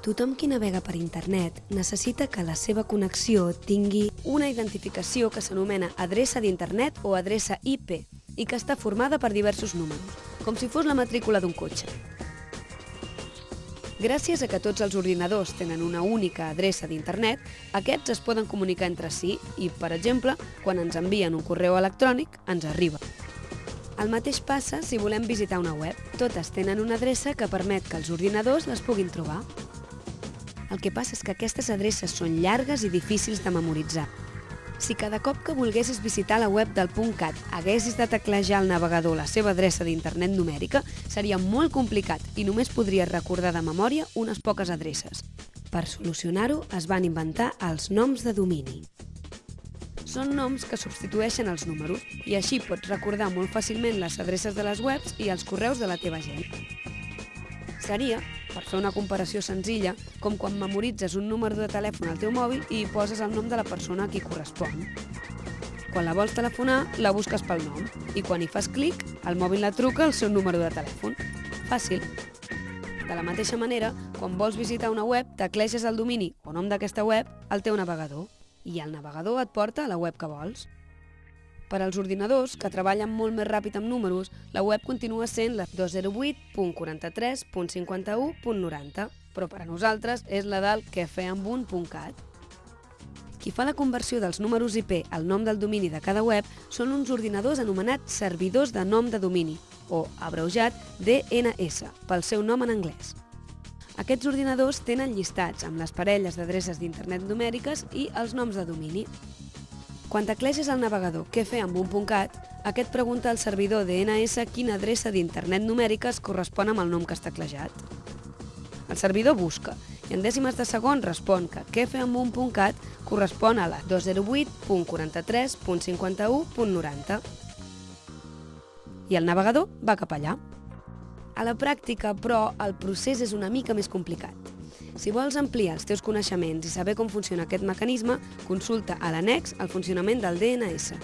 Tothom qui navega per internet necessita que la seva connexió tingui una identificació que s'anomena adreça d'internet o adreça IP i que està formada per diversos números, com si fos la matrícula d'un cotxe. Gràcies a que tots els ordinadors tenen una única adreça d'internet, aquests es poden comunicar entre si i, per exemple, quan ens envien un correu electrònic, ens arriba. El mateix passa si volem visitar una web. Totes tenen una adreça que permet que els ordinadors les puguin trobar. El que passa és que aquestes adreces són llargues i difícils de memoritzar. Si cada cop que volguessis visitar la web del .cat haguessis de teclejar al navegador la seva adreça d'internet numèrica, seria molt complicat i només podries recordar de memòria unes poques adreces. Per solucionar-ho, es van inventar els noms de domini. Són noms que substitueixen els números i així pots recordar molt fàcilment les adreces de les webs i els correus de la teva gent. Seria per fer una comparació senzilla, com quan memoritzes un número de telèfon al teu mòbil i poses el nom de la persona a qui correspon. Quan la vols telefonar, la busques pel nom i quan hi fas clic, el mòbil la truca al seu número de telèfon. Fàcil. De la mateixa manera, quan vols visitar una web, tecleges el domini o nom d'aquesta web al teu navegador i el navegador et porta a la web que vols. Per als ordinadors, que treballen molt més ràpid amb números, la web continua sent la 208.43.51.90, però per a nosaltres és la del quefeambun.cat. Qui fa la conversió dels números IP al nom del domini de cada web són uns ordinadors anomenats servidors de nom de domini, o abreujat DNS, pel seu nom en anglès. Aquests ordinadors tenen llistats amb les parelles d'adreces d'internet numèriques i els noms de domini. Quan tecleges al navegador què fer amb un.cat, aquest pregunta al servidor DNS quina adreça d'internet numèrica es correspon amb el nom que has teclejat. El servidor busca i en dècimes de segon respon que què fer amb un.cat correspon a la 208.43.51.90 i el navegador va cap allà. A la pràctica, però, el procés és una mica més complicat. Si vols ampliar els teus coneixements i saber com funciona aquest mecanisme, consulta a l'annex el funcionament del DNS.